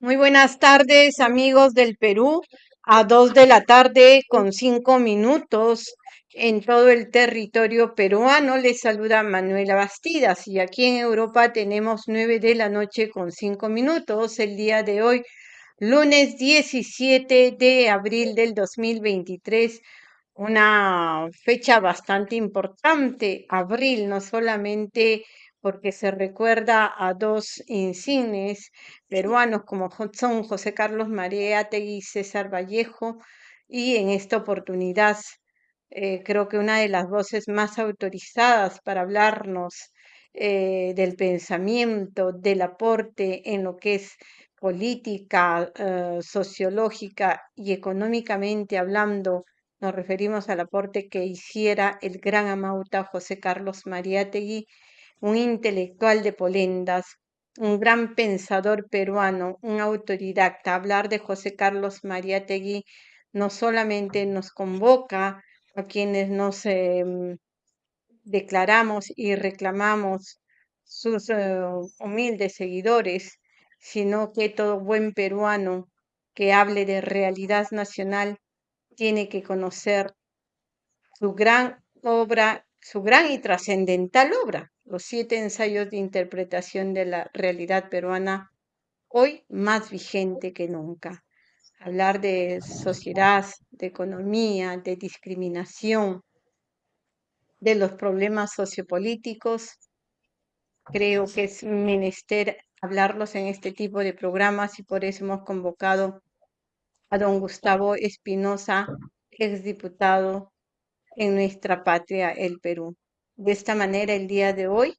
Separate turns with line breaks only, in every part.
Muy buenas tardes, amigos del Perú. A dos de la tarde con cinco minutos en todo el territorio peruano les saluda Manuela Bastidas y aquí en Europa tenemos nueve de la noche con cinco minutos el día de hoy, lunes 17 de abril del 2023 una fecha bastante importante, abril, no solamente porque se recuerda a dos insignes peruanos como son José Carlos Mariátegui y César Vallejo, y en esta oportunidad eh, creo que una de las voces más autorizadas para hablarnos eh, del pensamiento, del aporte en lo que es política, eh, sociológica y económicamente hablando nos referimos al aporte que hiciera el gran amauta José Carlos Mariátegui, un intelectual de Polendas, un gran pensador peruano, un autodidacta. Hablar de José Carlos Mariátegui no solamente nos convoca a quienes nos em, declaramos y reclamamos sus eh, humildes seguidores, sino que todo buen peruano que hable de realidad nacional tiene que conocer su gran obra, su gran y trascendental obra, los siete ensayos de interpretación de la realidad peruana, hoy más vigente que nunca. Hablar de sociedad, de economía, de discriminación, de los problemas sociopolíticos, creo que es menester hablarlos en este tipo de programas y por eso hemos convocado a don Gustavo Espinosa, exdiputado en nuestra patria, el Perú. De esta manera, el día de hoy,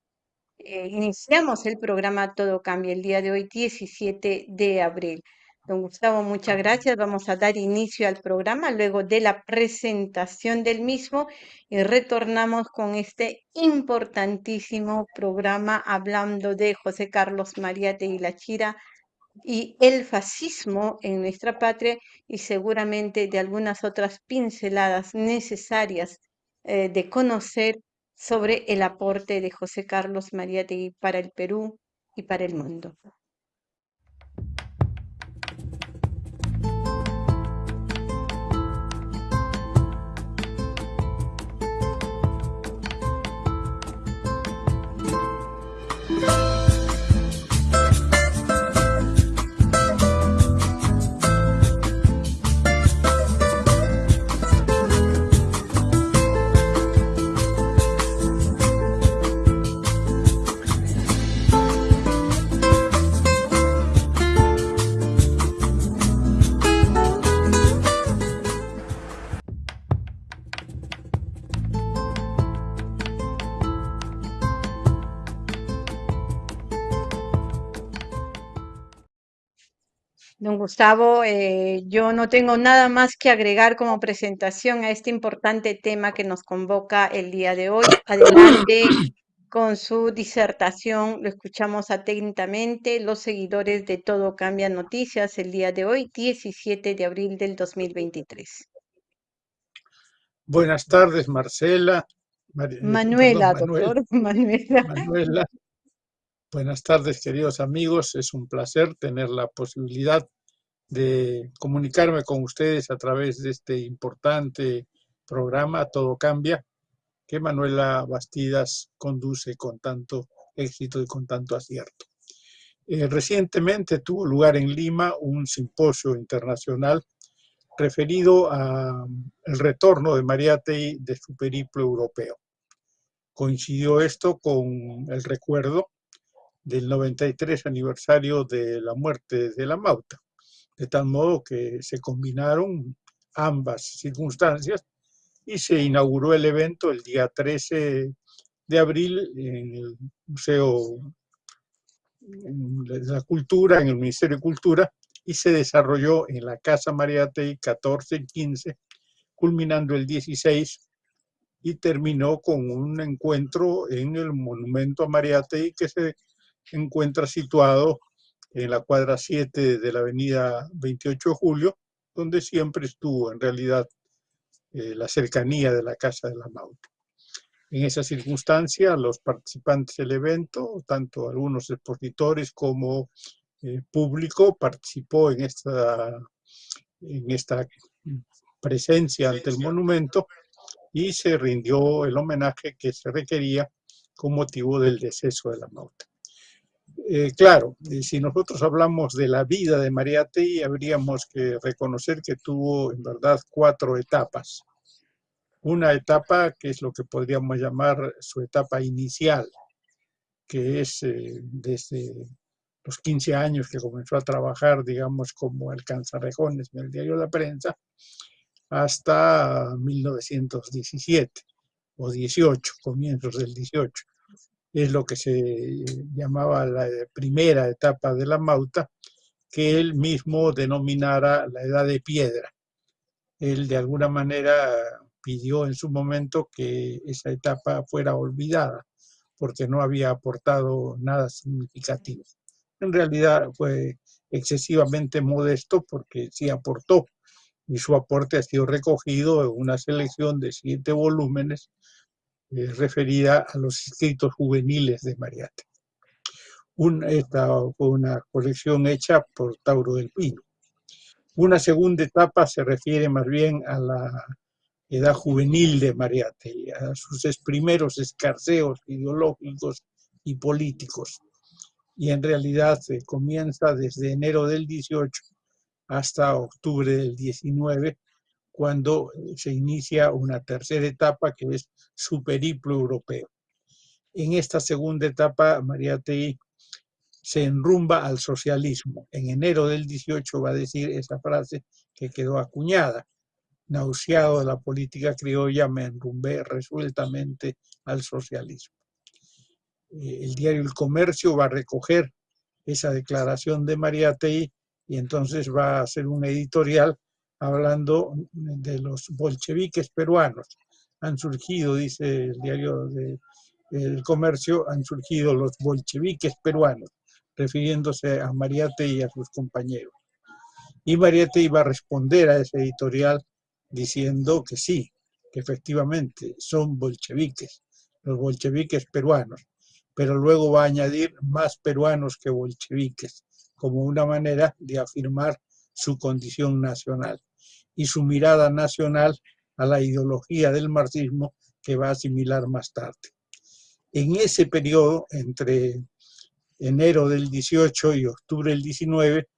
eh, iniciamos el programa Todo Cambia, el día de hoy, 17 de abril. Don Gustavo, muchas gracias. Vamos a dar inicio al programa luego de la presentación del mismo y retornamos con este importantísimo programa hablando de José Carlos María de Chira y el fascismo en nuestra patria y seguramente de algunas otras pinceladas necesarias eh, de conocer sobre el aporte de José Carlos Mariátegui para el Perú y para el mundo. Don Gustavo, eh, yo no tengo nada más que agregar como presentación a este importante tema que nos convoca el día de hoy. Adelante con su disertación, lo escuchamos atentamente. Los seguidores de Todo Cambia Noticias el día de hoy, 17 de abril del 2023.
Buenas tardes, Marcela.
Eh, Manuela, doctor. Manuela.
Manuela. Buenas tardes, queridos amigos. Es un placer tener la posibilidad de comunicarme con ustedes a través de este importante programa Todo Cambia, que Manuela Bastidas conduce con tanto éxito y con tanto acierto. Eh, recientemente tuvo lugar en Lima un simposio internacional referido al retorno de Mariátegui de su periplo europeo. Coincidió esto con el recuerdo del 93 aniversario de la muerte de la Mauta, de tal modo que se combinaron ambas circunstancias y se inauguró el evento el día 13 de abril en el Museo de la Cultura, en el Ministerio de Cultura, y se desarrolló en la Casa Mariátegui 14 y 15, culminando el 16 y terminó con un encuentro en el monumento a Mariátegui que se encuentra situado en la cuadra 7 de la avenida 28 de Julio, donde siempre estuvo en realidad eh, la cercanía de la Casa de la Mauta. En esa circunstancia, los participantes del evento, tanto algunos expositores como eh, público participó en esta, en esta presencia ante el monumento y se rindió el homenaje que se requería con motivo del deceso de la Mauta. Eh, claro, si nosotros hablamos de la vida de Mariátegui, habríamos que reconocer que tuvo en verdad cuatro etapas. Una etapa que es lo que podríamos llamar su etapa inicial, que es eh, desde los 15 años que comenzó a trabajar, digamos, como alcanzarejones en el diario La Prensa, hasta 1917 o 18, comienzos del 18. Es lo que se llamaba la primera etapa de la Mauta, que él mismo denominara la edad de piedra. Él de alguna manera pidió en su momento que esa etapa fuera olvidada, porque no había aportado nada significativo. En realidad fue excesivamente modesto porque sí aportó y su aporte ha sido recogido en una selección de siete volúmenes eh, referida a los escritos juveniles de Mariate. esta fue una colección hecha por Tauro del Pino. Una segunda etapa se refiere más bien a la edad juvenil de Mariate, a sus primeros escarceos ideológicos y políticos. Y en realidad se comienza desde enero del 18 hasta octubre del 19, cuando se inicia una tercera etapa que es su periplo europeo. En esta segunda etapa, Mariátegui se enrumba al socialismo. En enero del 18 va a decir esa frase que quedó acuñada. Nauseado de la política criolla, me enrumbé resueltamente al socialismo. Eh, el diario El Comercio va a recoger esa declaración de Mariátegui y entonces va a hacer un editorial hablando de los bolcheviques peruanos. Han surgido, dice el diario de, El Comercio, han surgido los bolcheviques peruanos, refiriéndose a Mariate y a sus compañeros. Y Mariate iba a responder a ese editorial diciendo que sí, que efectivamente son bolcheviques, los bolcheviques peruanos, pero luego va a añadir más peruanos que bolcheviques, como una manera de afirmar su condición nacional y su mirada nacional a la ideología del marxismo que va a asimilar más tarde. En ese periodo, entre enero del 18 y octubre del 19,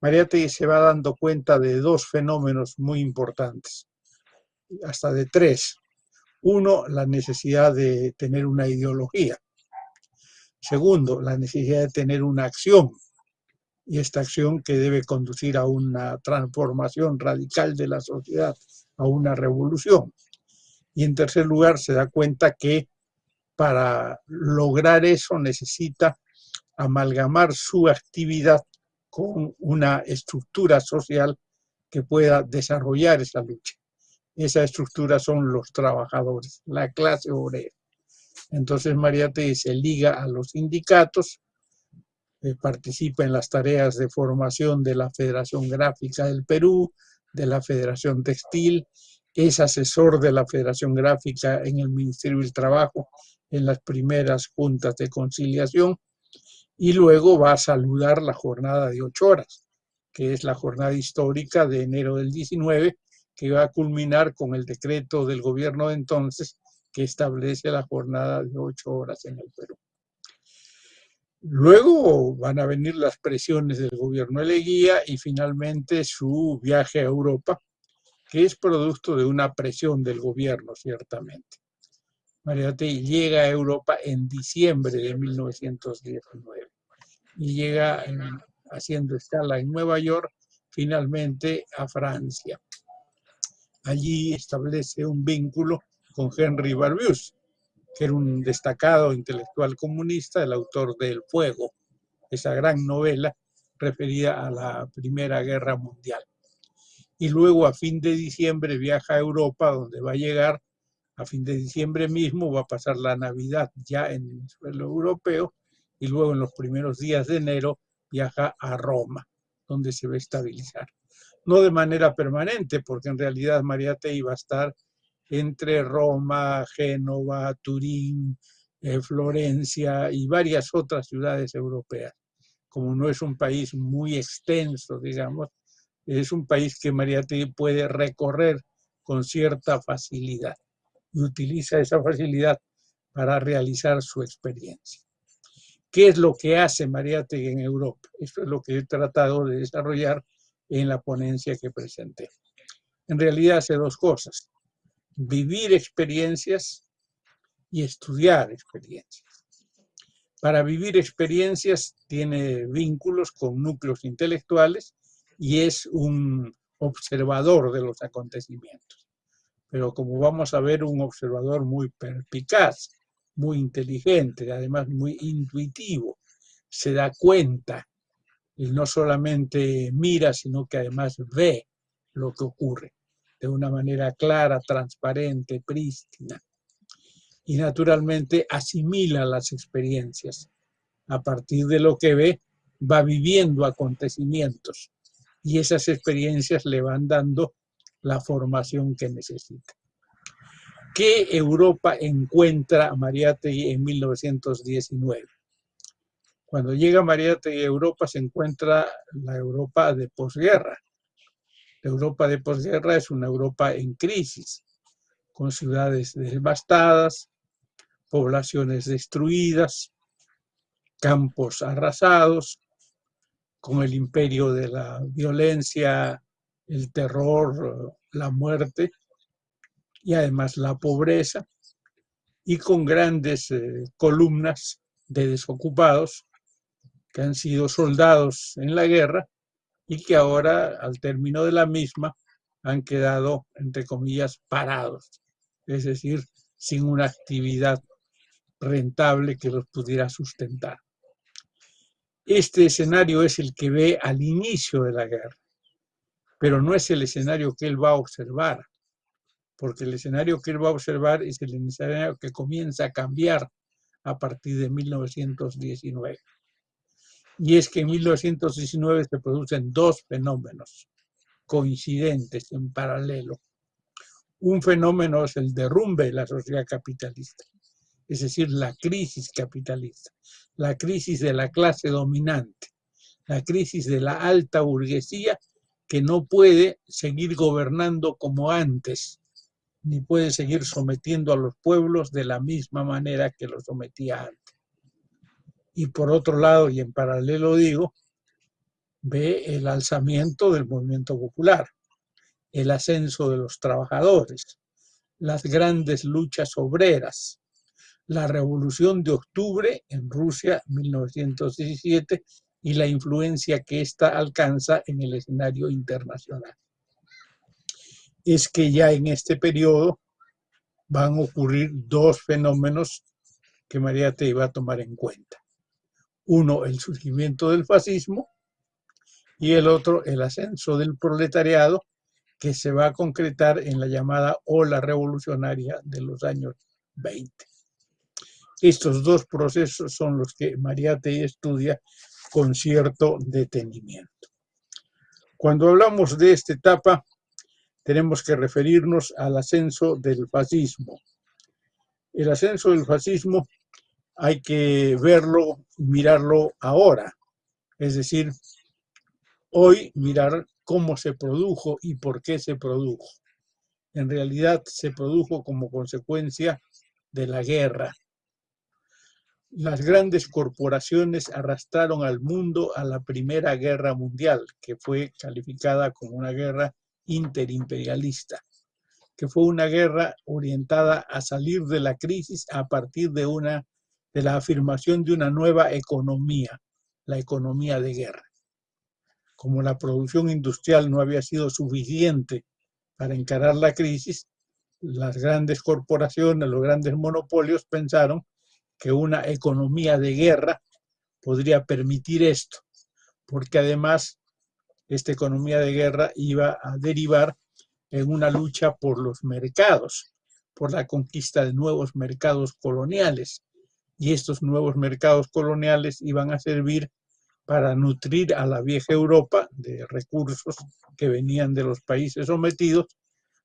Mariátegui se va dando cuenta de dos fenómenos muy importantes, hasta de tres. Uno, la necesidad de tener una ideología. Segundo, la necesidad de tener una acción y esta acción que debe conducir a una transformación radical de la sociedad, a una revolución. Y en tercer lugar, se da cuenta que para lograr eso necesita amalgamar su actividad con una estructura social que pueda desarrollar esa lucha. Esa estructura son los trabajadores, la clase obrera. Entonces Mariate se liga a los sindicatos, eh, participa en las tareas de formación de la Federación Gráfica del Perú, de la Federación Textil, es asesor de la Federación Gráfica en el Ministerio del Trabajo en las primeras juntas de conciliación y luego va a saludar la jornada de ocho horas, que es la jornada histórica de enero del 19, que va a culminar con el decreto del gobierno de entonces que establece la jornada de ocho horas en el Perú. Luego van a venir las presiones del gobierno de Leguía y finalmente su viaje a Europa, que es producto de una presión del gobierno, ciertamente. Mariate llega a Europa en diciembre de 1919 y llega haciendo escala en Nueva York, finalmente a Francia. Allí establece un vínculo con Henry Barbius, que era un destacado intelectual comunista, el autor de El Fuego, esa gran novela referida a la Primera Guerra Mundial. Y luego a fin de diciembre viaja a Europa, donde va a llegar a fin de diciembre mismo, va a pasar la Navidad ya en el suelo europeo, y luego en los primeros días de enero viaja a Roma, donde se va a estabilizar. No de manera permanente, porque en realidad Mariate iba a estar entre Roma, Génova, Turín, eh, Florencia y varias otras ciudades europeas. como no es un país muy extenso, digamos, es un país que Mariátegui puede recorrer con cierta facilidad y utiliza esa facilidad para realizar su experiencia. ¿Qué es lo que hace Mariátegui en Europa? Esto es lo que he tratado de desarrollar en la ponencia que presenté. En realidad hace dos cosas, vivir experiencias y estudiar experiencias. Para vivir experiencias tiene vínculos con núcleos intelectuales y es un observador de los acontecimientos. Pero como vamos a ver, un observador muy perpicaz, muy inteligente, además muy intuitivo, se da cuenta y no solamente mira, sino que además ve lo que ocurre de una manera clara, transparente, prístina. Y naturalmente asimila las experiencias. A partir de lo que ve, va viviendo acontecimientos y esas experiencias le van dando la formación que necesita. ¿Qué Europa encuentra Mariátegui en 1919? Cuando llega Mariátegui a Europa se encuentra la Europa de posguerra. La Europa de posguerra es una Europa en crisis, con ciudades devastadas, poblaciones destruidas, campos arrasados, con el imperio de la violencia, el terror, la muerte y además la pobreza y con grandes eh, columnas de desocupados que han sido soldados en la guerra y que ahora al término de la misma han quedado, entre comillas, parados, es decir, sin una actividad rentable que los pudiera sustentar. Este escenario es el que ve al inicio de la guerra, pero no es el escenario que él va a observar, porque el escenario que él va a observar es el escenario que comienza a cambiar a partir de 1919. Y es que en 1919 se producen dos fenómenos coincidentes en paralelo. Un fenómeno es el derrumbe de la sociedad capitalista es decir, la crisis capitalista, la crisis de la clase dominante, la crisis de la alta burguesía que no puede seguir gobernando como antes, ni puede seguir sometiendo a los pueblos de la misma manera que los sometía antes. Y por otro lado, y en paralelo digo, ve el alzamiento del movimiento popular, el ascenso de los trabajadores, las grandes luchas obreras, la Revolución de Octubre en Rusia, 1917, y la influencia que ésta alcanza en el escenario internacional. Es que ya en este periodo van a ocurrir dos fenómenos que María te iba a tomar en cuenta. Uno, el surgimiento del fascismo y el otro, el ascenso del proletariado que se va a concretar en la llamada ola revolucionaria de los años 20. Estos dos procesos son los que Mariate estudia con cierto detenimiento. Cuando hablamos de esta etapa, tenemos que referirnos al ascenso del fascismo. El ascenso del fascismo hay que verlo, mirarlo ahora, es decir, hoy mirar cómo se produjo y por qué se produjo. En realidad se produjo como consecuencia de la guerra, las grandes corporaciones arrastraron al mundo a la Primera Guerra Mundial, que fue calificada como una guerra interimperialista, que fue una guerra orientada a salir de la crisis a partir de, una, de la afirmación de una nueva economía, la economía de guerra. Como la producción industrial no había sido suficiente para encarar la crisis, las grandes corporaciones, los grandes monopolios pensaron que una economía de guerra podría permitir esto, porque además esta economía de guerra iba a derivar en una lucha por los mercados, por la conquista de nuevos mercados coloniales. Y estos nuevos mercados coloniales iban a servir para nutrir a la vieja Europa de recursos que venían de los países sometidos,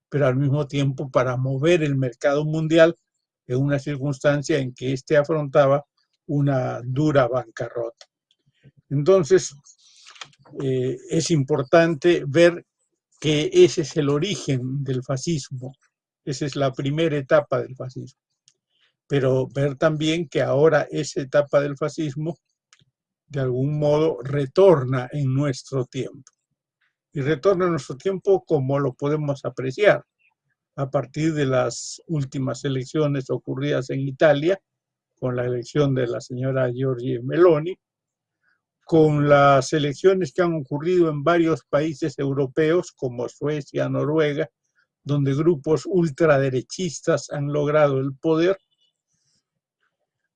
pero al mismo tiempo para mover el mercado mundial en una circunstancia en que éste afrontaba una dura bancarrota. Entonces, eh, es importante ver que ese es el origen del fascismo, esa es la primera etapa del fascismo. Pero ver también que ahora esa etapa del fascismo de algún modo retorna en nuestro tiempo. Y retorna en nuestro tiempo como lo podemos apreciar a partir de las últimas elecciones ocurridas en Italia, con la elección de la señora Giorgia Meloni, con las elecciones que han ocurrido en varios países europeos como Suecia, Noruega, donde grupos ultraderechistas han logrado el poder.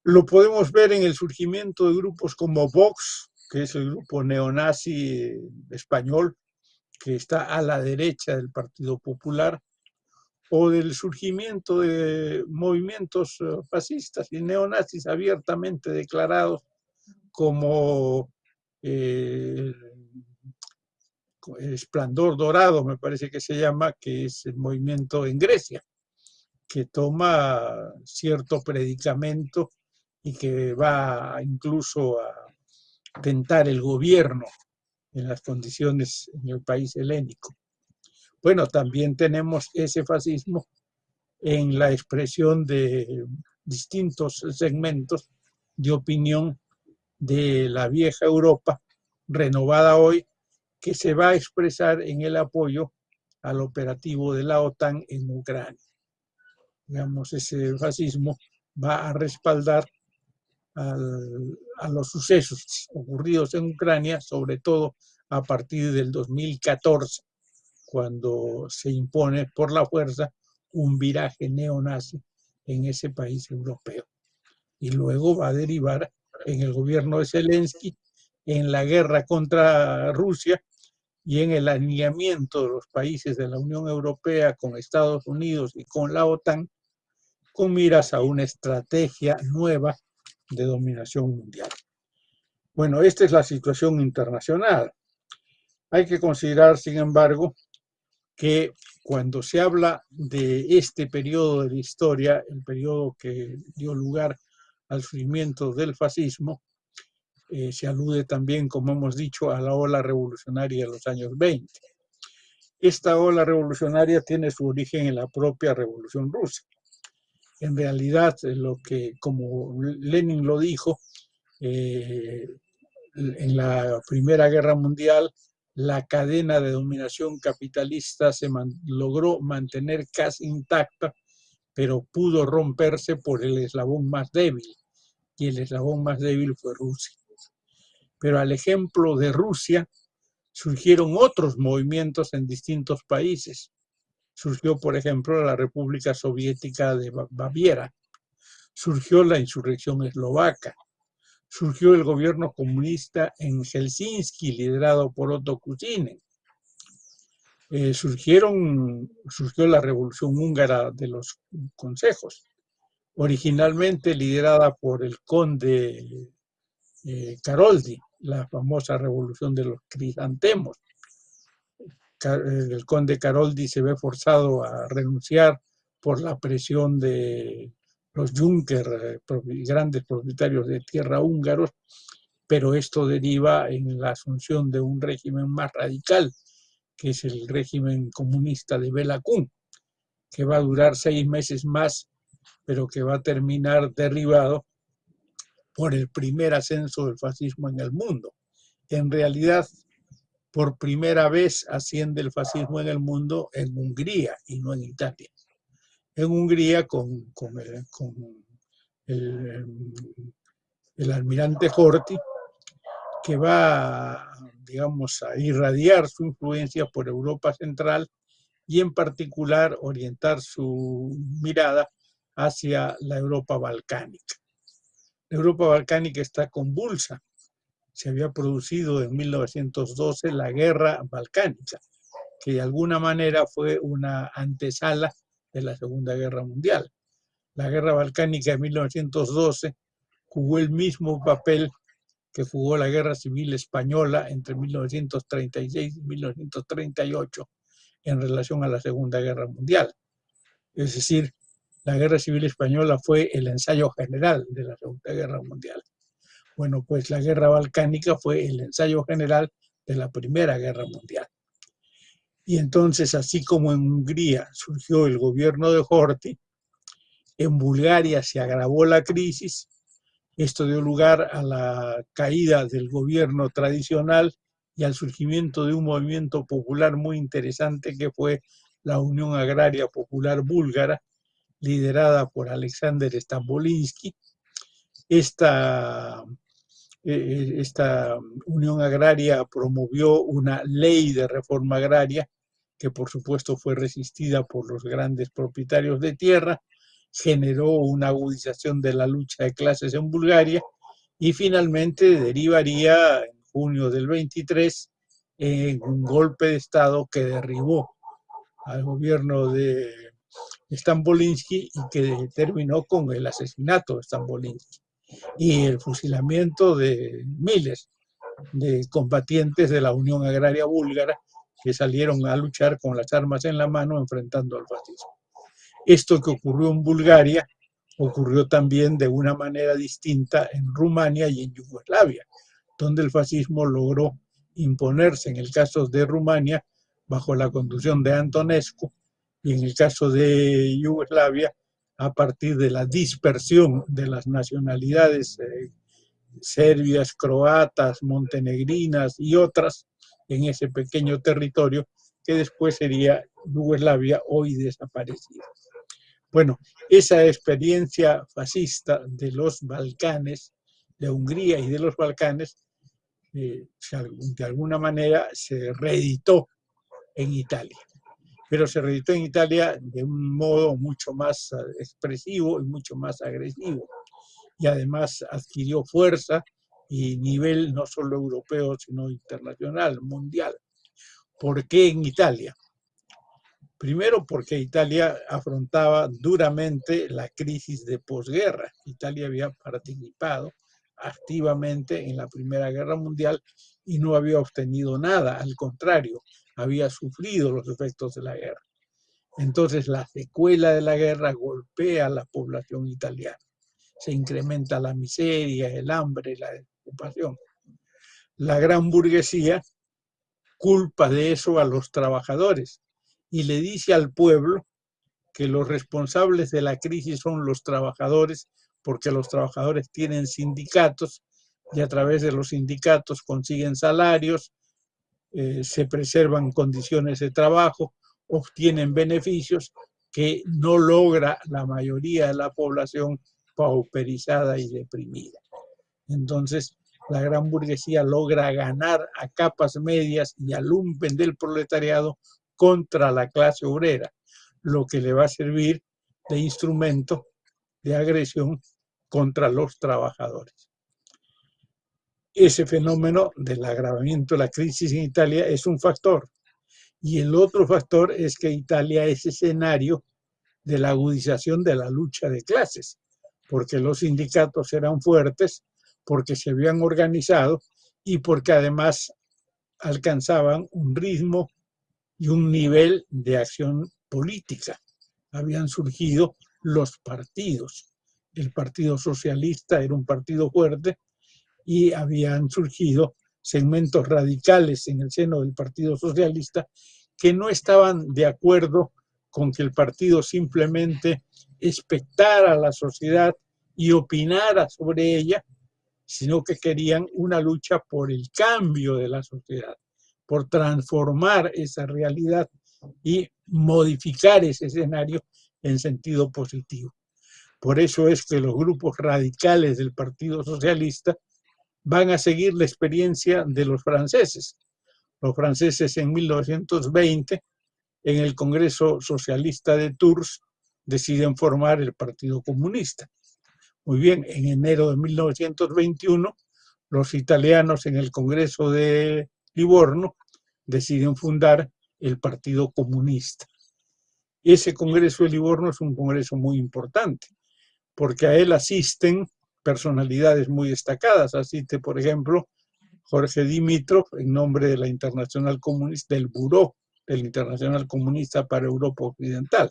Lo podemos ver en el surgimiento de grupos como Vox, que es el grupo neonazi español, que está a la derecha del Partido Popular, o del surgimiento de movimientos eh, fascistas y neonazis abiertamente declarados como eh, Esplendor Dorado, me parece que se llama, que es el movimiento en Grecia, que toma cierto predicamento y que va incluso a tentar el gobierno en las condiciones en el país helénico. Bueno, también tenemos ese fascismo en la expresión de distintos segmentos de opinión de la vieja Europa, renovada hoy, que se va a expresar en el apoyo al operativo de la OTAN en Ucrania. Digamos, ese fascismo va a respaldar a los sucesos ocurridos en Ucrania, sobre todo a partir del 2014, cuando se impone por la fuerza un viraje neonazi en ese país europeo. Y luego va a derivar en el gobierno de Zelensky, en la guerra contra Rusia y en el alineamiento de los países de la Unión Europea con Estados Unidos y con la OTAN, con miras a una estrategia nueva de dominación mundial. Bueno, esta es la situación internacional. Hay que considerar, sin embargo, que cuando se habla de este periodo de la historia, el periodo que dio lugar al surgimiento del fascismo, eh, se alude también, como hemos dicho, a la ola revolucionaria de los años 20. Esta ola revolucionaria tiene su origen en la propia revolución rusa. En realidad, lo que, como Lenin lo dijo, eh, en la Primera Guerra Mundial, la cadena de dominación capitalista se logró mantener casi intacta, pero pudo romperse por el eslabón más débil, y el eslabón más débil fue Rusia. Pero al ejemplo de Rusia, surgieron otros movimientos en distintos países. Surgió, por ejemplo, la República Soviética de Baviera, surgió la insurrección eslovaca, surgió el gobierno comunista en Helsinki, liderado por Otto Kuchinen. Eh, surgieron, surgió la revolución húngara de los consejos, originalmente liderada por el conde eh, la famosa revolución de los crisantemos. El conde Caroldi se ve forzado a renunciar por la presión de los Juncker, eh, grandes propietarios de tierra húngaros, pero esto deriva en la asunción de un régimen más radical, que es el régimen comunista de Bela que va a durar seis meses más pero que va a terminar derribado por el primer ascenso del fascismo en el mundo. En realidad, por primera vez asciende el fascismo en el mundo en Hungría y no en Italia. En Hungría con, el, almirante Horthy, que va, digamos, a irradiar su influencia por Europa Central y en particular orientar su mirada hacia la Europa balcánica. La Europa balcánica está convulsa. Se había producido en 1912 la guerra balcánica, que de alguna manera fue una antesala de la Segunda Guerra Mundial. La guerra balcánica de 1912 jugó el mismo papel que jugó la Guerra Civil Española entre 1936 y 1938 en relación a la Segunda Guerra Mundial. Es decir, la Guerra Civil Española fue el ensayo general de la Segunda Guerra Mundial. Bueno, pues la guerra balcánica fue el ensayo general de la Primera Guerra Mundial. Y entonces, así como en Hungría surgió el gobierno de Horthy, en Bulgaria se agravó la crisis, esto dio lugar a la caída del gobierno tradicional y al surgimiento de un movimiento popular muy interesante que fue la Unión Agraria Popular Búlgara, liderada por Alexander Stambolinsky. Esta, eh, esta Unión Agraria promovió una ley de reforma agraria que por supuesto fue resistida por los grandes propietarios de tierra, generó una agudización de la lucha de clases en Bulgaria y finalmente derivaría en junio del 23 en un golpe de Estado que derribó al gobierno de Stambolinsky y que terminó con el asesinato de Stambolinsky y el fusilamiento de miles de combatientes de la Unión Agraria Búlgara que salieron a luchar con las armas en la mano enfrentando al fascismo. Esto que ocurrió en Bulgaria ocurrió también de una manera distinta en Rumania y en Yugoslavia, donde el fascismo logró imponerse en el caso de Rumania bajo la conducción de Antonescu y en el caso de Yugoslavia a partir de la dispersión de las nacionalidades eh, serbias, croatas, montenegrinas y otras en ese pequeño territorio que después sería Yugoslavia hoy desaparecida. Bueno, esa experiencia fascista de los Balcanes, de Hungría y de los Balcanes, eh, de alguna manera se reeditó en Italia. Pero se reeditó en Italia de un modo mucho más eh, expresivo y mucho más agresivo. Y además adquirió fuerza y nivel no solo europeo, sino internacional, mundial. ¿Por qué en Italia? Primero porque Italia afrontaba duramente la crisis de posguerra. Italia había participado activamente en la Primera Guerra Mundial y no había obtenido nada, al contrario, había sufrido los efectos de la guerra. Entonces la secuela de la guerra golpea a la población italiana. Se incrementa la miseria, el hambre, la ocupación. La gran burguesía culpa de eso a los trabajadores y le dice al pueblo que los responsables de la crisis son los trabajadores porque los trabajadores tienen sindicatos y a través de los sindicatos consiguen salarios, eh, se preservan condiciones de trabajo, obtienen beneficios que no logra la mayoría de la población pauperizada y deprimida. Entonces, la gran burguesía logra ganar a capas medias y al lumpen del proletariado contra la clase obrera, lo que le va a servir de instrumento de agresión contra los trabajadores. Ese fenómeno del agravamiento de la crisis en Italia es un factor. Y el otro factor es que Italia es escenario de la agudización de la lucha de clases, porque los sindicatos eran fuertes, porque se habían organizado y porque además alcanzaban un ritmo y un nivel de acción política. Habían surgido los partidos. El Partido Socialista era un partido fuerte y habían surgido segmentos radicales en el seno del Partido Socialista que no estaban de acuerdo con que el partido simplemente expectara a la sociedad y opinara sobre ella, sino que querían una lucha por el cambio de la sociedad, por transformar esa realidad y modificar ese escenario en sentido positivo. Por eso es que los grupos radicales del Partido Socialista van a seguir la experiencia de los franceses. Los franceses en 1920, en el Congreso Socialista de Tours, deciden formar el Partido Comunista. Muy bien, en enero de 1921, los italianos en el Congreso de Livorno deciden fundar el Partido Comunista. Ese Congreso de Livorno es un congreso muy importante, porque a él asisten personalidades muy destacadas. Asiste, por ejemplo, Jorge Dimitrov, en nombre de la Internacional Comunista, del Buró del Internacional Comunista para Europa Occidental.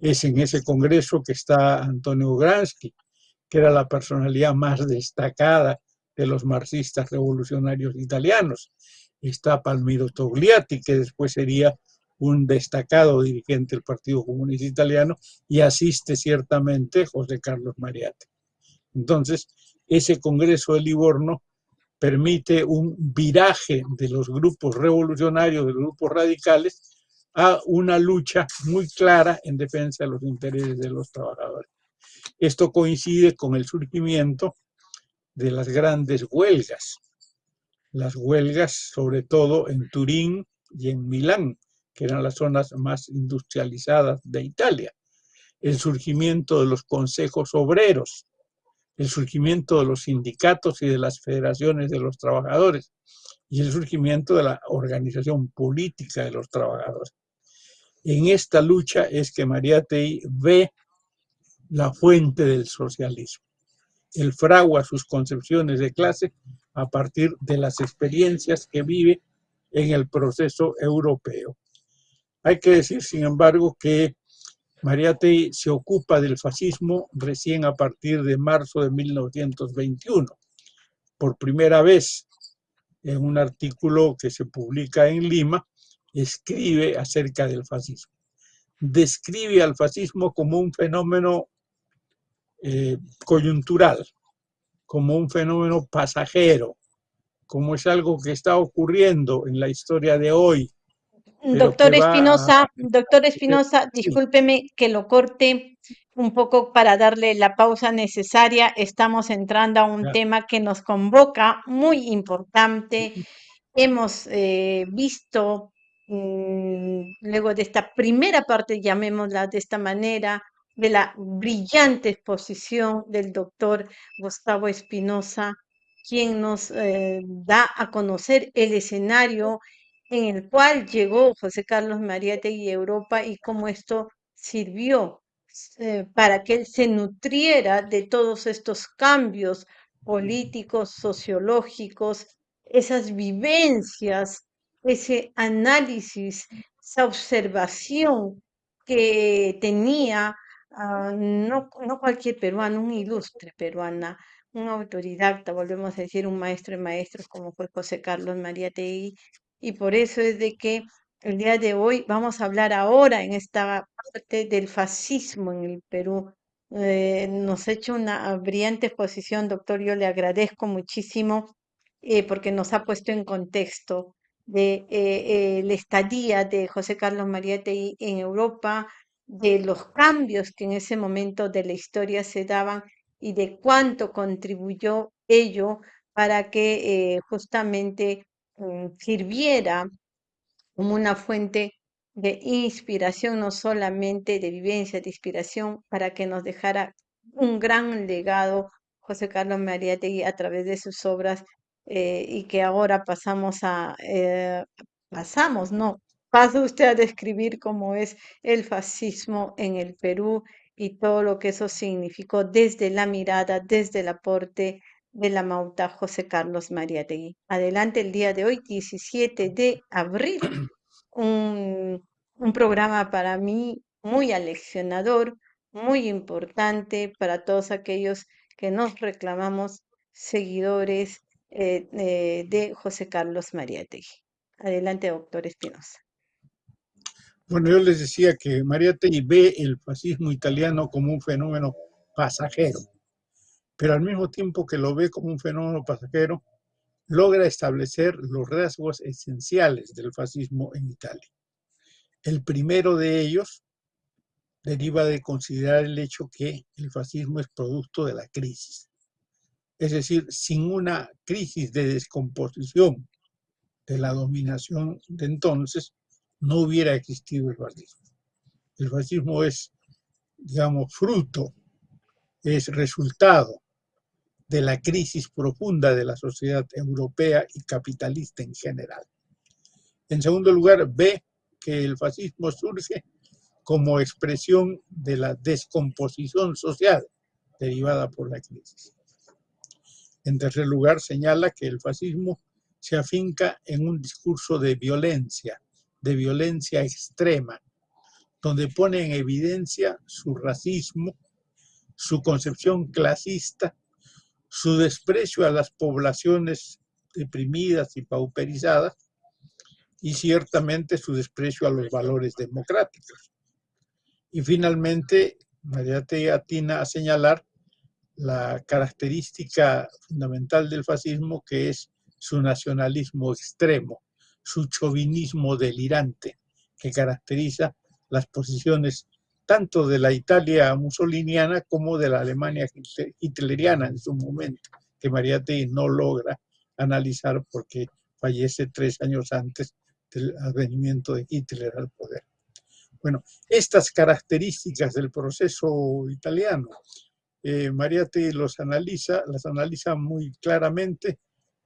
Es en ese congreso que está Antonio Gransky, que era la personalidad más destacada de los marxistas revolucionarios italianos. Está Palmiro Togliatti, que después sería un destacado dirigente del Partido Comunista Italiano, y asiste ciertamente José Carlos Mariate. Entonces, ese Congreso de Livorno permite un viraje de los grupos revolucionarios, de los grupos radicales, a una lucha muy clara en defensa de los intereses de los trabajadores. Esto coincide con el surgimiento de las grandes huelgas, las huelgas sobre todo en Turín y en Milán, que eran las zonas más industrializadas de Italia, el surgimiento de los consejos obreros, el surgimiento de los sindicatos y de las federaciones de los trabajadores y el surgimiento de la organización política de los trabajadores. En esta lucha es que Mariátegui ve la fuente del socialismo. Él fragua sus concepciones de clase a partir de las experiencias que vive en el proceso europeo. Hay que decir, sin embargo, que Mariátegui se ocupa del fascismo recién a partir de marzo de 1921. Por primera vez, en un artículo que se publica en Lima, escribe acerca del fascismo. Describe al fascismo como un fenómeno eh, coyuntural, como un fenómeno pasajero, como es algo que está ocurriendo en la historia de hoy.
Doctor Espinosa, doctor Espinosa, discúlpeme que lo corte un poco para darle la pausa necesaria. Estamos entrando a un tema que nos convoca, muy importante. Hemos eh, visto Mm, luego de esta primera parte, llamémosla de esta manera, de la brillante exposición del doctor Gustavo Espinosa, quien nos eh, da a conocer el escenario en el cual llegó José Carlos Mariátegui y Europa y cómo esto sirvió eh, para que él se nutriera de todos estos cambios políticos, sociológicos, esas vivencias ese análisis, esa observación que tenía ah, no, no, cualquier peruano, un ilustre peruana, un autodidacta, volvemos a decir, un maestro de maestros como fue José Carlos María Tei, y por eso es de que el día de hoy vamos a hablar ahora en esta parte del fascismo en el Perú. Eh, nos ha hecho una brillante exposición, doctor, yo le agradezco muchísimo eh, porque nos ha puesto en contexto de eh, la estadía de José Carlos Mariátegui en Europa, de los cambios que en ese momento de la historia se daban y de cuánto contribuyó ello para que justamente sirviera como una fuente de inspiración, no solamente de vivencia, de inspiración, para que nos dejara un gran legado José Carlos Mariátegui a través de sus obras eh, y que ahora pasamos a, eh, pasamos, no, pasa usted a describir cómo es el fascismo en el Perú y todo lo que eso significó desde la mirada, desde el aporte de la Mauta José Carlos Mariategui. Adelante el día de hoy, 17 de abril, un, programa para mí muy aleccionador, muy importante para todos aquellos que nos reclamamos seguidores eh, eh, de José Carlos Mariátegui. Adelante, doctor Espinosa.
Bueno, yo les decía que Mariátegui ve el fascismo italiano como un fenómeno pasajero, pero al mismo tiempo que lo ve como un fenómeno pasajero, logra establecer los rasgos esenciales del fascismo en Italia. El primero de ellos deriva de considerar el hecho que el fascismo es producto de la crisis. Es decir, sin una crisis de descomposición de la dominación de entonces, no hubiera existido el fascismo. El fascismo es, digamos, fruto, es resultado de la crisis profunda de la sociedad europea y capitalista en general. En segundo lugar, ve que el fascismo surge como expresión de la descomposición social derivada por la crisis. En tercer lugar, señala que el fascismo se afinca en un discurso de violencia, de violencia extrema, donde pone en evidencia su racismo, su concepción clasista, su desprecio a las poblaciones deprimidas y pauperizadas y ciertamente su desprecio a los valores democráticos. Y finalmente, María atina a señalar la característica fundamental del fascismo que es su nacionalismo extremo, su chauvinismo delirante, que caracteriza las posiciones tanto de la Italia mussoliniana como de la Alemania hitleriana en su momento, que Mariátegui no logra analizar porque fallece tres años antes del advenimiento de Hitler al poder. Bueno, estas características del proceso italiano, eh, los analiza, las analiza muy claramente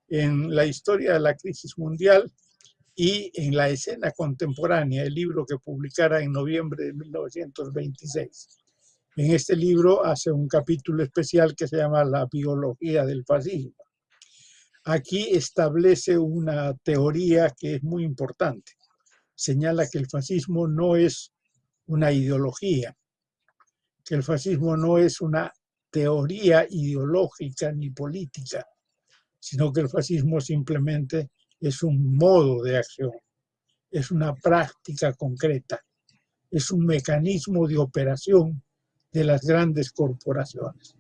en la historia de la crisis mundial y en la escena contemporánea, el libro que publicara en noviembre de 1926. En este libro hace un capítulo especial que se llama La biología del fascismo. Aquí establece una teoría que es muy importante. Señala que el fascismo no es una ideología, que el fascismo no es una teoría ideológica ni política, sino que el fascismo simplemente es un modo de acción, es una práctica concreta, es un mecanismo de operación de las grandes corporaciones.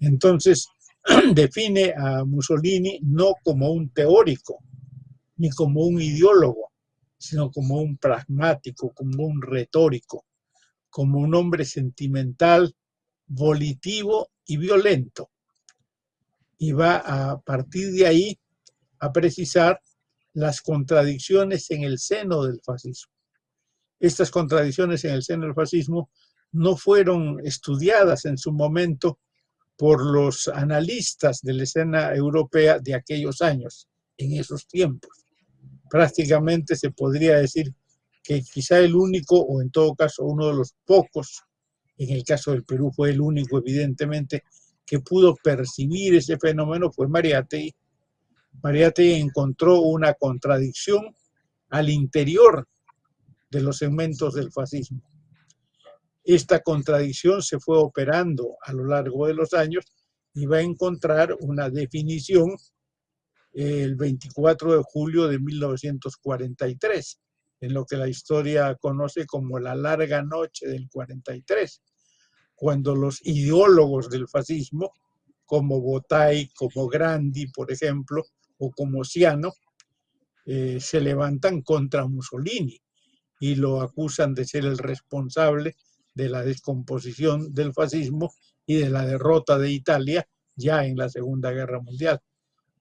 Entonces, define a Mussolini no como un teórico, ni como un ideólogo, sino como un pragmático, como un retórico, como un hombre sentimental, volitivo y violento. Y va a partir de ahí a precisar las contradicciones en el seno del fascismo. Estas contradicciones en el seno del fascismo no fueron estudiadas en su momento por los analistas de la escena europea de aquellos años, en esos tiempos. Prácticamente se podría decir que quizá el único, o en todo caso uno de los pocos, en el caso del Perú fue el único evidentemente, que pudo percibir ese fenómeno fue Mariátegui, Mariátegui encontró una contradicción al interior de los segmentos del fascismo. Esta contradicción se fue operando a lo largo de los años y va a encontrar una definición el 24 de julio de 1943, en lo que la historia conoce como la larga noche del 43, cuando los ideólogos del fascismo, como Botay, como Grandi, por ejemplo, o como Ciano, eh, se levantan contra Mussolini y lo acusan de ser el responsable de la descomposición del fascismo y de la derrota de Italia ya en la Segunda Guerra Mundial.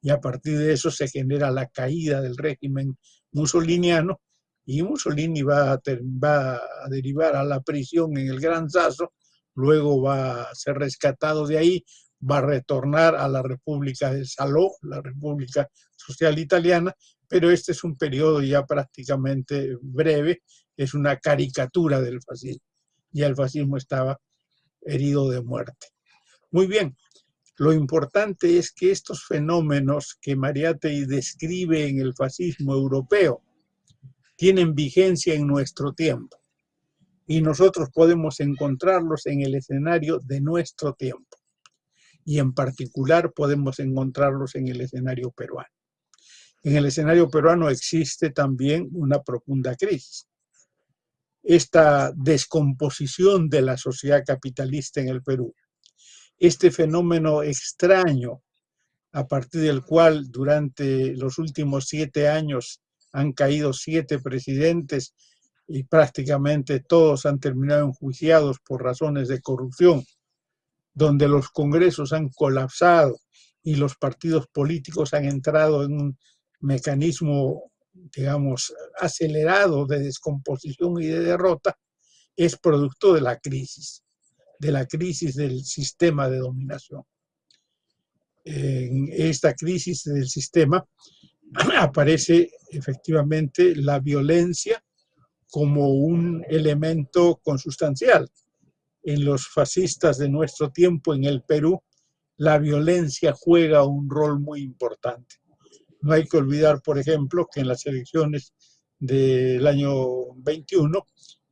Y a partir de eso se genera la caída del régimen mussoliniano y Mussolini va a, va a derivar a la prisión en el Gran Sasso, luego va a ser rescatado de ahí, va a retornar a la República de Saló, la República Social Italiana, pero este es un periodo ya prácticamente breve, es una caricatura del fascismo. Ya el fascismo estaba herido de muerte. Muy bien, lo importante es que estos fenómenos que Mariátegui describe en el fascismo europeo tienen vigencia en nuestro tiempo y nosotros podemos encontrarlos en el escenario de nuestro tiempo y en particular podemos encontrarlos en el escenario peruano. En el escenario peruano existe también una profunda crisis. Esta descomposición de la sociedad capitalista en el Perú, este fenómeno extraño a partir del cual durante los últimos siete años han caído siete presidentes y prácticamente todos han terminado enjuiciados por razones de corrupción, donde los congresos han colapsado y los partidos políticos han entrado en un mecanismo, digamos, acelerado de descomposición y de derrota, es producto de la crisis, de la crisis del sistema de dominación. En esta crisis del sistema aparece efectivamente la violencia como un elemento consustancial en los fascistas de nuestro tiempo en el Perú, la violencia juega un rol muy importante. No hay que olvidar, por ejemplo, que en las elecciones del año 21,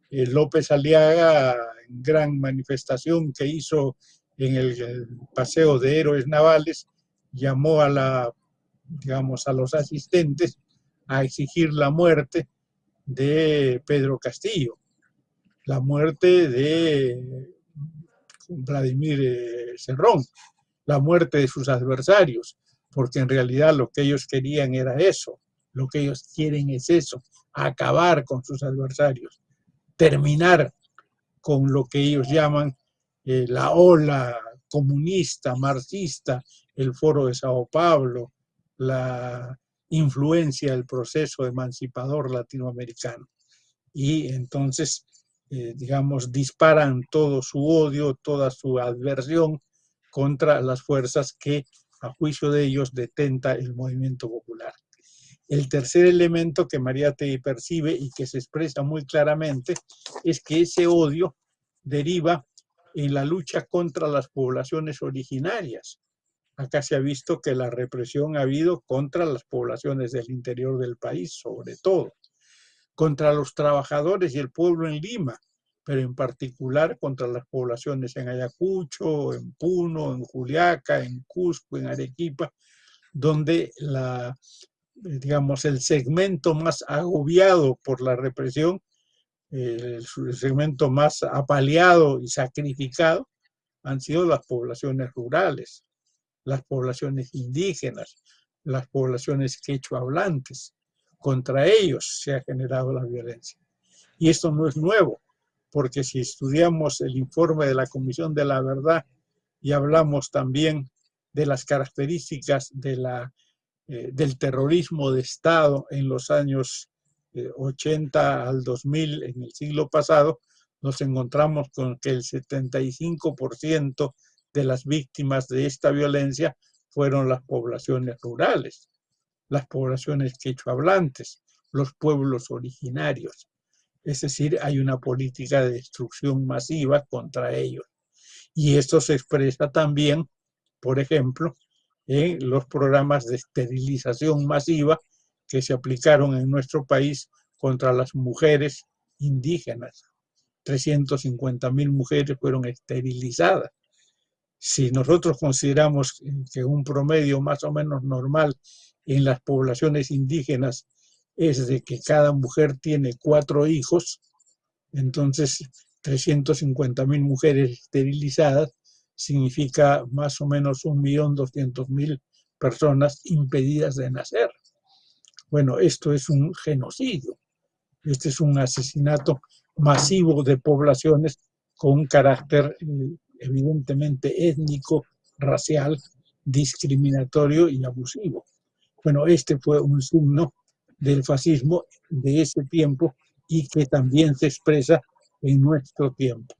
eh, López Aliaga gran manifestación que hizo en el, Paseo de Héroes Navales, llamó a la, digamos, a los asistentes a exigir la muerte de Pedro Castillo, la muerte de Vladimir eh, Cerrón, la muerte de sus adversarios, porque en realidad lo que ellos querían era eso, lo que ellos quieren es eso, acabar con sus adversarios, terminar con lo que ellos llaman eh, la ola comunista, marxista, el foro de Sao Paulo, la influencia del proceso emancipador latinoamericano. Y entonces, eh, digamos, disparan todo su odio, toda su adversión contra las fuerzas que, a juicio de ellos, detenta el movimiento popular. El tercer elemento que María te percibe y que se expresa muy claramente es que ese odio deriva en la lucha contra las poblaciones originarias. Acá se ha visto que la represión ha habido contra las poblaciones del interior del país, sobre todo, contra los trabajadores y el pueblo en Lima, pero en particular contra las poblaciones en Ayacucho, en Puno, en Juliaca, en Cusco, en Arequipa, donde la, digamos, el segmento más agobiado por la represión, el segmento más apaleado y sacrificado, han sido las poblaciones rurales, las poblaciones indígenas, las poblaciones quechua hablantes. Contra ellos se ha generado la violencia. Y esto no es nuevo, porque si estudiamos el informe de la Comisión de la Verdad y hablamos también de las características de la eh, del terrorismo de Estado en los años 80 eh, al 2000, en el siglo pasado, nos encontramos con que el 75% de las víctimas de esta violencia fueron las poblaciones rurales, las poblaciones quechohablantes, los pueblos originarios. Es decir, hay una política de destrucción masiva contra ellos. Y esto se expresa también, por ejemplo, en los programas de esterilización masiva que se aplicaron en nuestro país contra las mujeres indígenas. 350 mil mujeres fueron esterilizadas. Si nosotros consideramos que un promedio más o menos normal en las poblaciones indígenas es de que cada mujer tiene cuatro hijos, entonces 350 mil mujeres esterilizadas significa más o menos 1.200.000 personas impedidas de nacer. Bueno, esto es un genocidio. Este es un asesinato masivo de poblaciones con un carácter eh, evidentemente étnico, racial, discriminatorio y abusivo. Bueno, este fue un signo del fascismo de ese tiempo y que también se expresa en nuestro tiempo.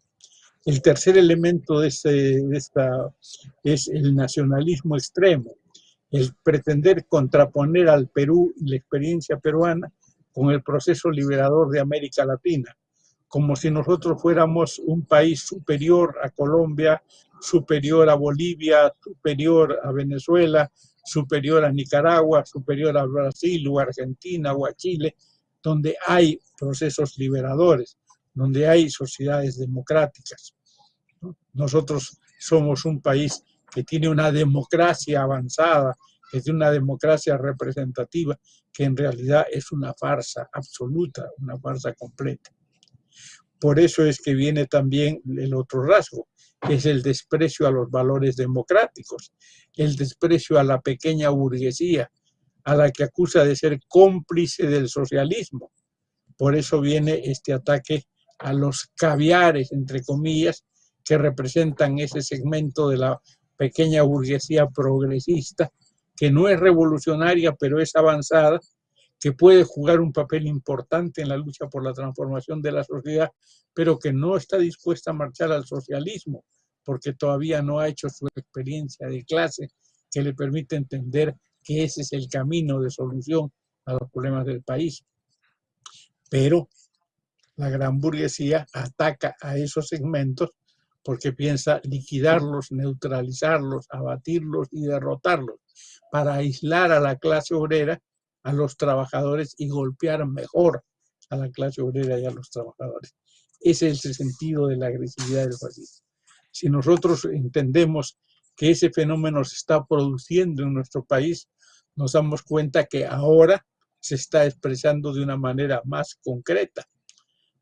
El tercer elemento de, esta es el nacionalismo extremo, el pretender contraponer al Perú y la experiencia peruana con el proceso liberador de América Latina, como si nosotros fuéramos un país superior a Colombia, superior a Bolivia, superior a Venezuela, superior a Nicaragua, superior a Brasil o Argentina o a Chile, donde hay procesos liberadores, donde hay sociedades democráticas. Nosotros somos un país que tiene una democracia avanzada, que tiene una democracia representativa, que en realidad es una farsa absoluta, una farsa completa. Por eso es que viene también el otro rasgo, es el desprecio a los valores democráticos, el desprecio a la pequeña burguesía, a la que acusa de ser cómplice del socialismo. Por eso viene este ataque a los caviares, entre comillas, que representan ese segmento de la pequeña burguesía progresista, que no es revolucionaria, pero es avanzada, que puede jugar un papel importante en la lucha por la transformación de la sociedad, pero que no está dispuesta a marchar al socialismo, porque todavía no ha hecho su experiencia de clase que le permite entender que ese es el camino de solución a los problemas del país. Pero la gran burguesía ataca a esos segmentos porque piensa liquidarlos, neutralizarlos, abatirlos y derrotarlos para aislar a la clase obrera, a los trabajadores y golpear mejor a la clase obrera y a los trabajadores. Ese es el sentido de la agresividad del fascismo. Si nosotros entendemos que ese fenómeno se está produciendo en nuestro país, nos damos cuenta que ahora se está expresando de una manera más concreta,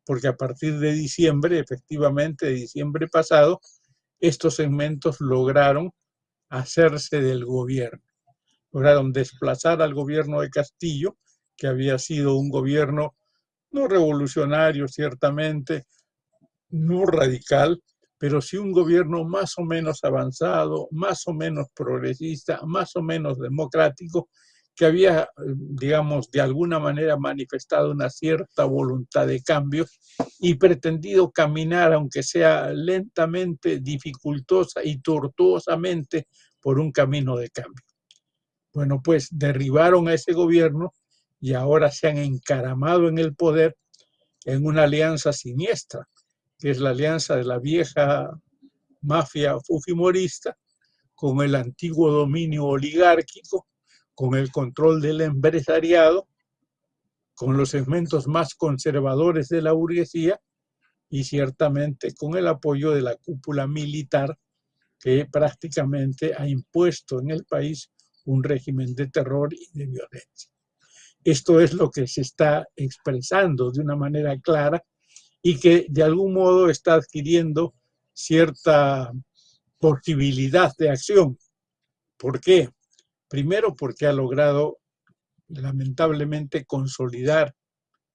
porque a partir de diciembre, efectivamente, de diciembre pasado, estos segmentos lograron hacerse del gobierno, lograron desplazar al gobierno de Castillo, que había sido un gobierno no revolucionario, ciertamente, no radical, pero sí un gobierno más o menos avanzado, más o menos progresista, más o menos democrático, que había, digamos, de alguna manera manifestado una cierta voluntad de cambio y pretendido caminar, aunque sea lentamente, dificultosa y tortuosamente, por un camino de cambio. Bueno, pues derribaron a ese gobierno y ahora se han encaramado en el poder en una alianza siniestra, que es la alianza de la vieja mafia fujimorista con el antiguo dominio oligárquico, con el control del empresariado, con los segmentos más conservadores de la burguesía y ciertamente con el apoyo de la cúpula militar que prácticamente ha impuesto en el país un régimen de terror y de violencia. Esto es lo que se está expresando de una manera clara y que de algún modo está adquiriendo cierta posibilidad de acción. ¿Por qué? Primero porque ha logrado lamentablemente consolidar,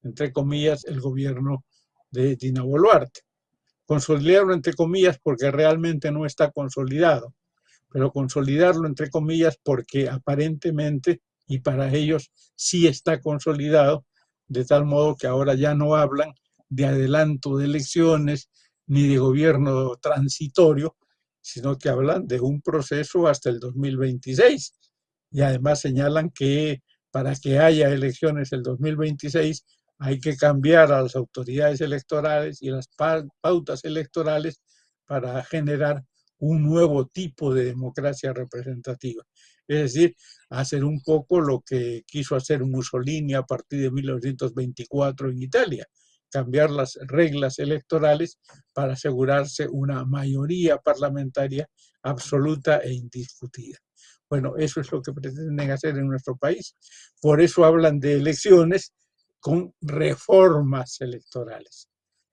entre comillas, el gobierno de Dina Boluarte. Consolidarlo entre comillas porque realmente no está consolidado, pero consolidarlo entre comillas porque aparentemente y para ellos sí está consolidado, de tal modo que ahora ya no hablan de adelanto de elecciones ni de gobierno transitorio, sino que hablan de un proceso hasta el 2026. Y además señalan que para que haya elecciones el 2026 hay que cambiar a las autoridades electorales y las pautas electorales para generar un nuevo tipo de democracia representativa. Es decir, hacer un poco lo que quiso hacer Mussolini a partir de 1924 en Italia, cambiar las reglas electorales para asegurarse una mayoría parlamentaria absoluta e indiscutida. Bueno, eso es lo que pretenden hacer en nuestro país. Por eso hablan de elecciones con reformas electorales.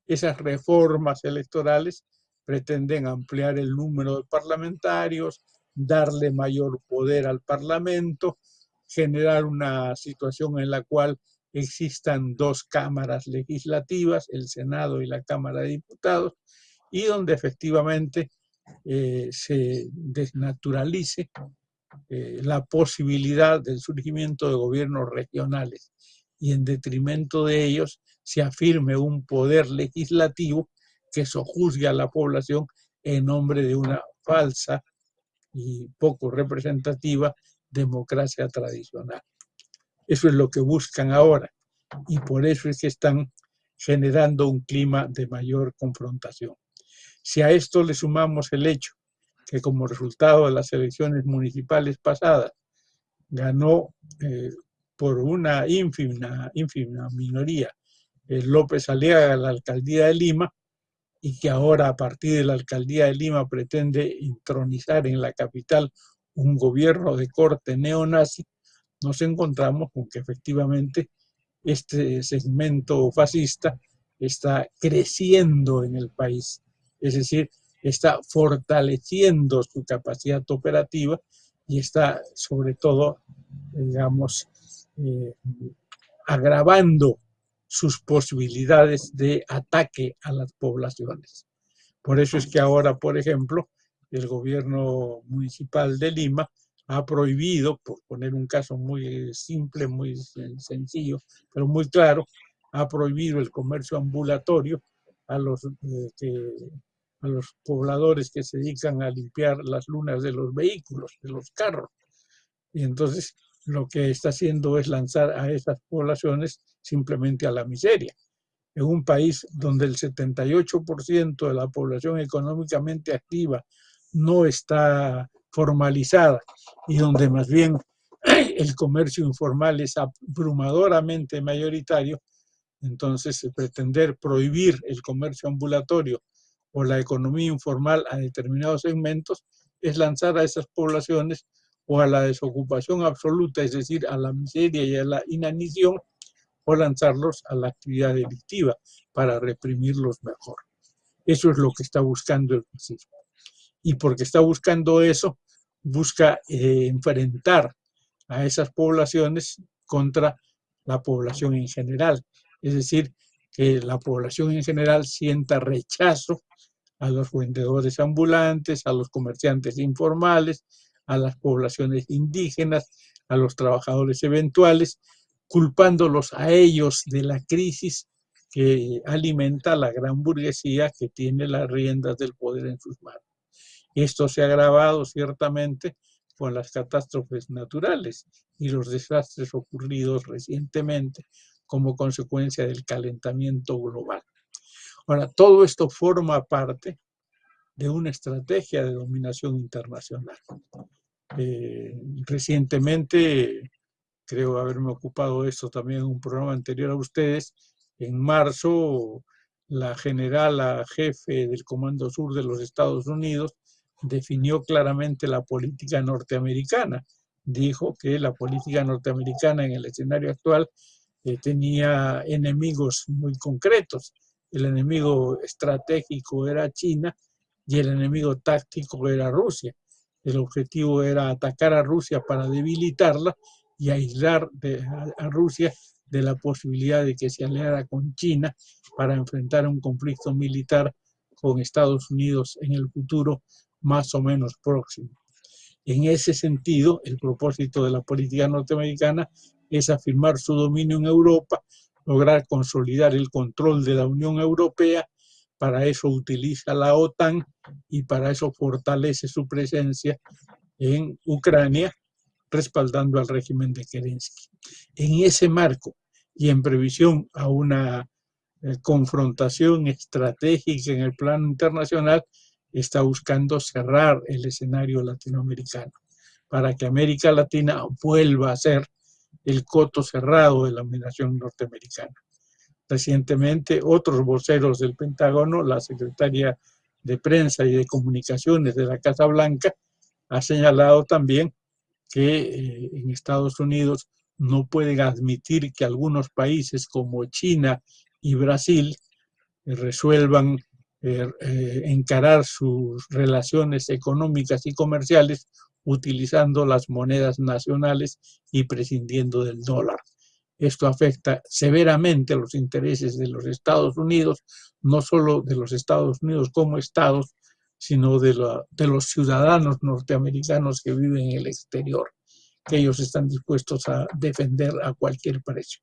Esas reformas electorales pretenden ampliar el número de parlamentarios, darle mayor poder al Parlamento, generar una situación en la cual existan dos cámaras legislativas, el Senado y la Cámara de Diputados, y donde efectivamente eh, se desnaturalice eh, la posibilidad del surgimiento de gobiernos regionales y en detrimento de ellos se afirme un poder legislativo que sojuzgue a la población en nombre de una falsa y poco representativa democracia tradicional. Eso es lo que buscan ahora y por eso es que están generando un clima de mayor confrontación. Si a esto le sumamos el hecho que como resultado de las elecciones municipales pasadas ganó eh, por una ínfima, ínfima minoría el López Aliaga la alcaldía de Lima y que ahora a partir de la alcaldía de Lima pretende intronizar en la capital un gobierno de corte neonazi, nos encontramos con que efectivamente este segmento fascista está creciendo en el país, es decir, está fortaleciendo su capacidad operativa y está sobre todo, digamos, eh, agravando sus posibilidades de ataque a las poblaciones. Por eso es que ahora, por ejemplo, el gobierno municipal de Lima ha prohibido, por poner un caso muy simple, muy sencillo, pero muy claro, ha prohibido el comercio ambulatorio a los, eh, a los pobladores que se dedican a limpiar las lunas de los vehículos, de los carros. Y entonces lo que está haciendo es lanzar a esas poblaciones simplemente a la miseria. En un país donde el 78% de la población económicamente activa no está formalizada y donde más bien el comercio informal es abrumadoramente mayoritario, Entonces, pretender prohibir el comercio ambulatorio o la economía informal a determinados segmentos es lanzar a esas poblaciones o a la desocupación absoluta, es decir, a la miseria y a la inanición, o lanzarlos a la actividad delictiva para reprimirlos mejor. Eso es lo que está buscando el fascismo. Y porque está buscando eso, busca eh, enfrentar a esas poblaciones contra la población en general. Es decir, que la población en general sienta rechazo a los vendedores ambulantes, a los comerciantes informales, a las poblaciones indígenas, a los trabajadores eventuales, culpándolos a ellos de la crisis que alimenta la gran burguesía que tiene las riendas del poder en sus manos. Esto se ha agravado ciertamente con las catástrofes naturales y los desastres ocurridos recientemente como consecuencia del calentamiento global. Ahora, todo esto forma parte de una estrategia de dominación internacional. Eh, recientemente, creo haberme ocupado de esto también en un programa anterior a ustedes, en marzo la general jefe del Comando Sur de los Estados Unidos definió claramente la política norteamericana. Dijo que la política norteamericana en el escenario actual eh, tenía enemigos muy concretos. El enemigo estratégico era China y el enemigo táctico era Rusia. El objetivo era atacar a Rusia para debilitarla y aislar a, Rusia de la posibilidad de que se aliara con China para enfrentar un conflicto militar con Estados Unidos en el futuro más o menos próximo. En ese sentido, el propósito de la política norteamericana es afirmar su dominio en Europa, lograr consolidar el control de la Unión Europea, para eso utiliza la OTAN y para eso fortalece su presencia en Ucrania, respaldando al régimen de Kerensky. En ese marco y en previsión a una eh, confrontación estratégica en el plano internacional, está buscando cerrar el escenario latinoamericano para que América Latina vuelva a ser el coto cerrado de la dominación norteamericana. Recientemente, otros voceros del Pentágono, la secretaria de Prensa y de Comunicaciones de la Casa Blanca, ha señalado también que eh, en Estados Unidos no pueden admitir que algunos países como China y Brasil eh, resuelvan eh, encarar sus relaciones económicas y comerciales utilizando las monedas nacionales y prescindiendo del dólar. Esto afecta severamente los intereses de los Estados Unidos, no solo de los Estados Unidos como estados, sino de, de los ciudadanos norteamericanos que viven en el exterior, que ellos están dispuestos a defender a cualquier precio.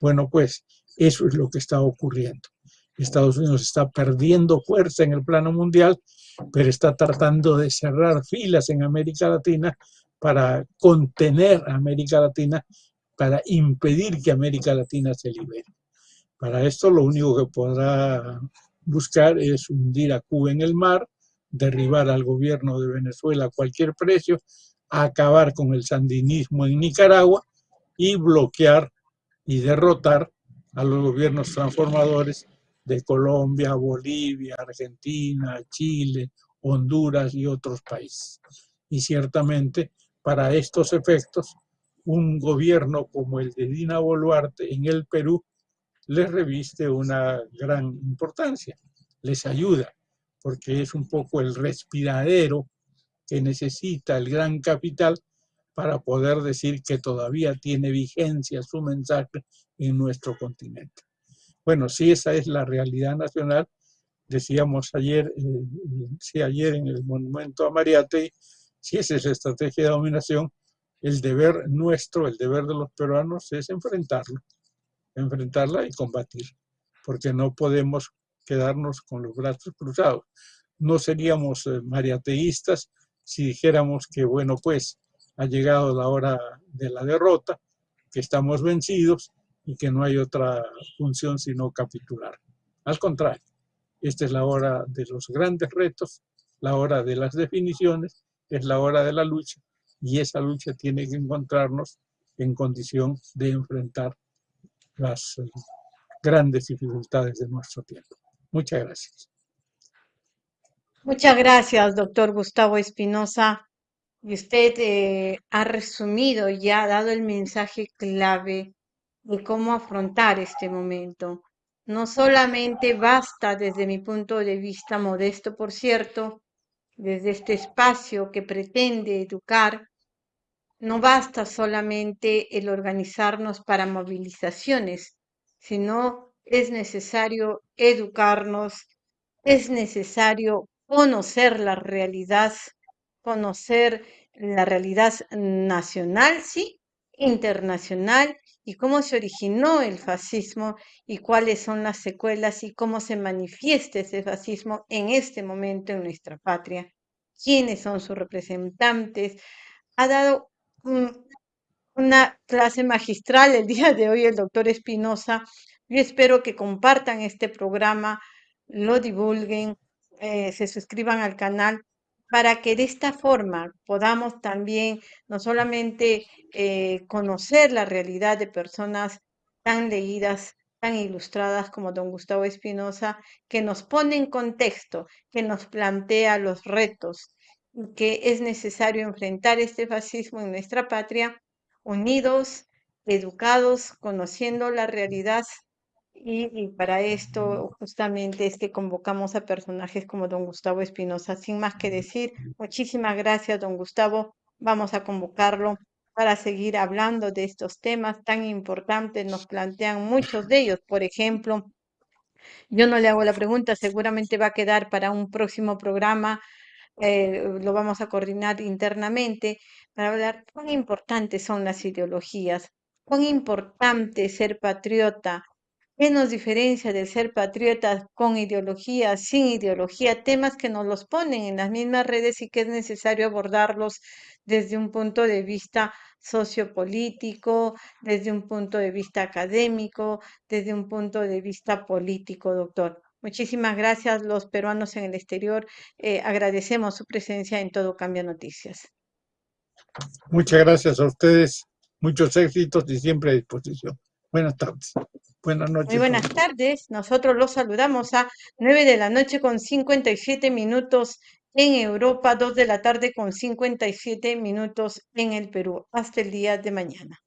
Bueno, pues eso es lo que está ocurriendo. Estados Unidos está perdiendo fuerza en el plano mundial, pero está tratando de cerrar filas en América Latina para contener a América Latina, para impedir que América Latina se libere. Para esto lo único que podrá buscar es hundir a Cuba en el mar, derribar al gobierno de Venezuela a cualquier precio, acabar con el sandinismo en Nicaragua y bloquear y derrotar a los gobiernos transformadores de Colombia, Bolivia, Argentina, Chile, Honduras y otros países. Y ciertamente para estos efectos, un gobierno como el de Dina Boluarte en el Perú les reviste una gran importancia, les ayuda, porque es un poco el respiradero que necesita el gran capital para poder decir que todavía tiene vigencia su mensaje en nuestro continente. Bueno, si esa es la realidad nacional, decíamos ayer, eh, ayer en el monumento a Mariate, si esa es la estrategia de dominación, el deber nuestro, el deber de los peruanos es enfrentarlo, enfrentarla y combatir, porque no podemos quedarnos con los brazos cruzados. No seríamos eh, mariateístas si dijéramos que, bueno, pues ha llegado la hora de la derrota, que estamos vencidos y que no hay otra función sino capitular. Al contrario, esta es la hora de los grandes retos, la hora de las definiciones, es la hora de la lucha y esa lucha tiene que encontrarnos en condición de enfrentar las grandes dificultades de nuestro tiempo. Muchas gracias.
Muchas gracias, doctor Gustavo Espinosa. Usted eh, ha resumido y ha dado el mensaje clave de cómo afrontar este momento. No solamente basta, desde mi punto de vista modesto, por cierto, desde este espacio que pretende educar, no basta solamente el organizarnos para movilizaciones, sino es necesario educarnos, es necesario conocer la realidad, conocer la realidad nacional, sí, internacional y cómo se originó el fascismo y cuáles son las secuelas y cómo se manifiesta ese fascismo en este momento en nuestra patria, quiénes son sus representantes. Ha dado una clase magistral el día de hoy el doctor Espinosa. Yo espero que compartan este programa, lo divulguen, eh, se suscriban al canal para que de esta forma podamos también no solamente eh, conocer la realidad de personas tan leídas, tan ilustradas como don Gustavo Espinosa, que nos pone en contexto, que nos plantea los retos, que es necesario enfrentar este fascismo en nuestra patria, unidos, educados, conociendo la realidad y, para esto justamente es que convocamos a personajes como don Gustavo Espinosa. Sin más que decir, muchísimas gracias, don Gustavo. Vamos a convocarlo para seguir hablando de estos temas tan importantes. Nos plantean muchos de ellos. Por ejemplo, yo no le hago la pregunta, seguramente va a quedar para un próximo programa. Eh, lo vamos a coordinar internamente para hablar cuán importantes son las ideologías, cuán importante ser patriota, ¿Qué nos diferencia de ser patriotas con ideología, sin ideología? Temas que nos los ponen en las mismas redes y que es necesario abordarlos desde un punto de vista sociopolítico, desde un punto de vista académico, desde un punto de vista político, doctor. Muchísimas gracias. Los peruanos en el exterior eh, agradecemos su presencia en Todo Cambia Noticias.
Muchas gracias a ustedes. Muchos éxitos y siempre a disposición. Buenas tardes. Buenas noches.
Muy buenas tardes. Nosotros los saludamos a 9 de la noche con 57 minutos en Europa, 2 de la tarde con 57 minutos en el Perú. Hasta el día de mañana.